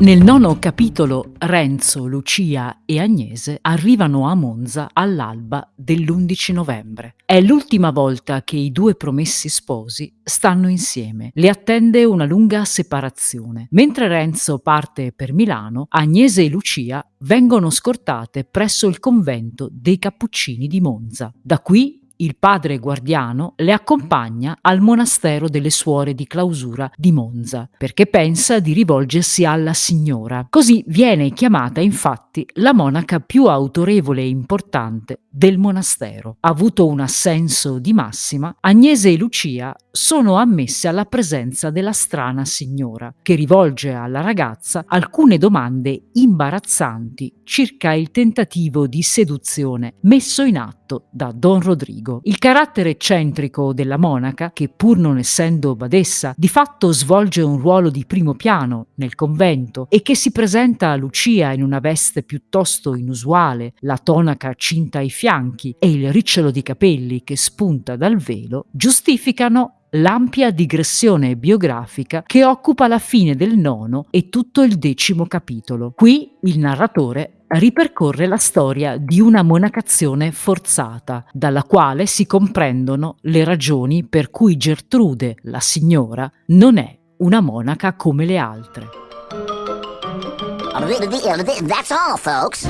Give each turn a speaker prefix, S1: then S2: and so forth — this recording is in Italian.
S1: Nel nono capitolo Renzo, Lucia e Agnese arrivano a Monza all'alba dell'11 novembre. È l'ultima volta che i due promessi sposi stanno insieme. Le attende una lunga separazione. Mentre Renzo parte per Milano, Agnese e Lucia vengono scortate presso il convento dei Cappuccini di Monza. Da qui il padre guardiano le accompagna al monastero delle suore di clausura di Monza, perché pensa di rivolgersi alla signora. Così viene chiamata infatti la monaca più autorevole e importante del monastero. Avuto un assenso di massima, Agnese e Lucia sono ammesse alla presenza della strana signora, che rivolge alla ragazza alcune domande imbarazzanti circa il tentativo di seduzione messo in atto da Don Rodrigo. Il carattere eccentrico della monaca, che pur non essendo badessa, di fatto svolge un ruolo di primo piano nel convento e che si presenta a Lucia in una veste piuttosto inusuale, la tonaca cinta ai fianchi e il ricciolo di capelli che spunta dal velo, giustificano l'ampia digressione biografica che occupa la fine del nono e tutto il decimo capitolo. Qui il narratore ripercorre la storia di una monacazione forzata, dalla quale si comprendono le ragioni per cui Gertrude, la signora, non è una monaca come le altre. That's all, folks.